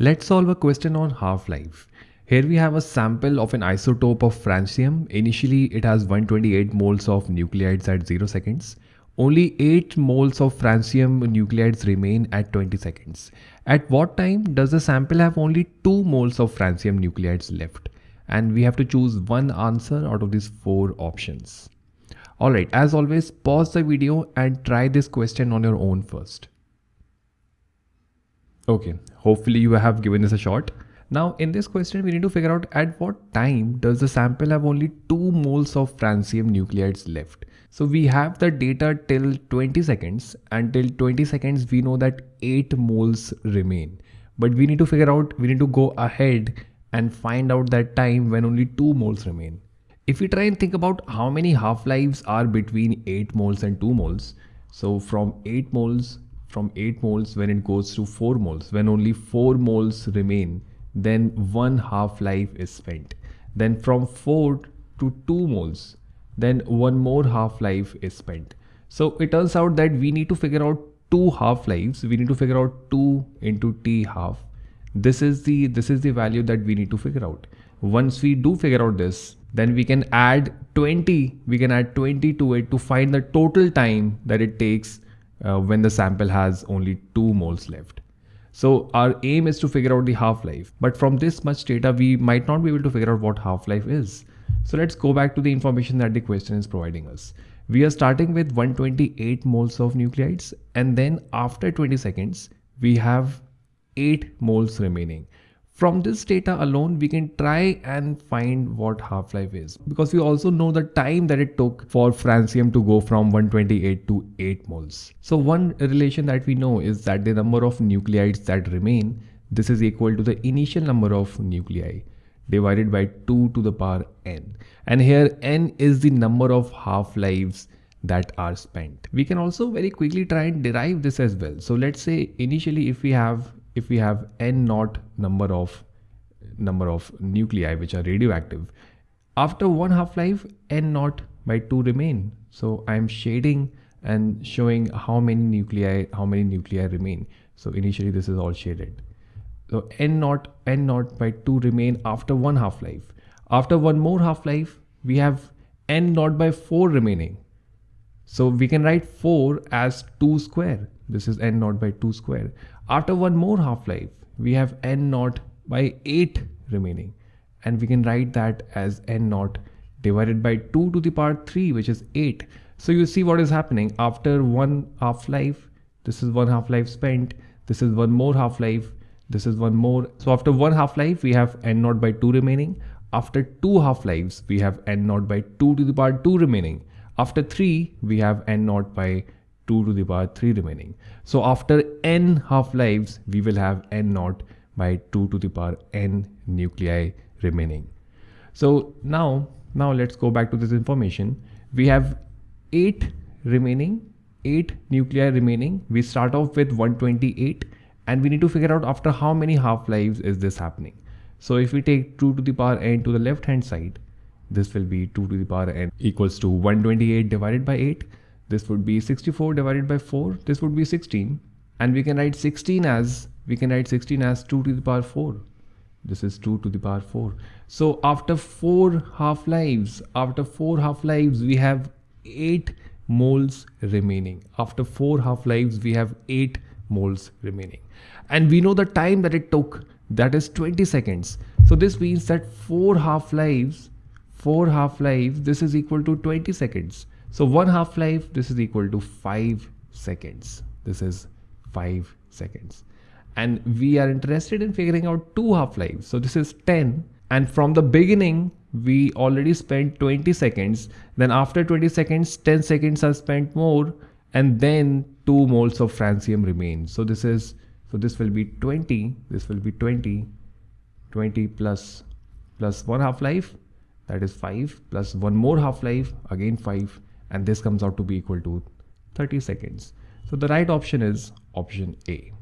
Let's solve a question on half-life. Here we have a sample of an isotope of francium. Initially it has 128 moles of nuclides at 0 seconds. Only 8 moles of francium nuclides remain at 20 seconds. At what time does the sample have only 2 moles of francium nuclides left? And we have to choose one answer out of these 4 options. Alright, as always, pause the video and try this question on your own first. Okay, hopefully you have given this a shot. Now in this question, we need to figure out at what time does the sample have only 2 moles of francium nuclides left. So we have the data till 20 seconds and till 20 seconds we know that 8 moles remain. But we need to figure out, we need to go ahead and find out that time when only 2 moles remain. If we try and think about how many half-lives are between 8 moles and 2 moles, so from 8 moles, from 8 moles when it goes to 4 moles, when only 4 moles remain, then one half-life is spent. Then from 4 to 2 moles, then one more half-life is spent. So it turns out that we need to figure out two half-lives. We need to figure out 2 into t half. This is the this is the value that we need to figure out. Once we do figure out this, then we can add 20, we can add 20 to it to find the total time that it takes uh, when the sample has only 2 moles left. So our aim is to figure out the half-life, but from this much data, we might not be able to figure out what half-life is. So let's go back to the information that the question is providing us. We are starting with 128 moles of nuclides and then after 20 seconds, we have 8 moles remaining. From this data alone, we can try and find what half-life is because we also know the time that it took for francium to go from 128 to 8 moles. So one relation that we know is that the number of nuclides that remain, this is equal to the initial number of nuclei divided by 2 to the power n. And here n is the number of half-lives that are spent. We can also very quickly try and derive this as well. So let's say initially if we have if we have n naught number of number of nuclei which are radioactive after one half life n naught by 2 remain. So i'm shading and showing how many nuclei how many nuclei remain. So initially this is all shaded. So n naught n naught by 2 remain after one half life after one more half life we have n naught by 4 remaining. So we can write 4 as 2 square. This is n naught by 2 square. After one more half-life, we have n naught by 8 remaining. And we can write that as n naught divided by 2 to the power 3, which is 8. So you see what is happening after one half-life. This is one half-life spent. This is one more half-life. This is one more. So after one half-life, we have n naught by 2 remaining. After two half-lives, we have n naught by 2 to the power 2 remaining. After 3, we have n naught by 2 to the power 3 remaining. So after n half-lives, we will have n naught by 2 to the power n nuclei remaining. So now, now let's go back to this information. We have 8 remaining, 8 nuclei remaining. We start off with 128 and we need to figure out after how many half-lives is this happening. So if we take 2 to the power n to the left hand side, this will be 2 to the power n equals to 128 divided by 8 this would be 64 divided by 4 this would be 16 and we can write 16 as we can write 16 as 2 to the power 4 this is 2 to the power 4 so after 4 half lives after 4 half lives we have 8 moles remaining. After 4 half lives we have 8 moles remaining. And we know the time that it took. That is 20 seconds. So this means that 4 half lives 4 half lives this is equal to 20 seconds so one half life, this is equal to five seconds. This is five seconds. And we are interested in figuring out two half lives. So this is 10. And from the beginning, we already spent 20 seconds. Then after 20 seconds, 10 seconds are spent more. And then two moles of francium remain. So this is, so this will be 20. This will be 20, 20 plus, plus one half life. That is 5 plus one more half life again 5 and this comes out to be equal to 30 seconds. So the right option is option A.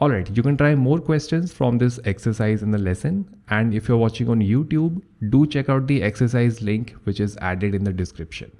Alright, you can try more questions from this exercise in the lesson and if you're watching on YouTube, do check out the exercise link which is added in the description.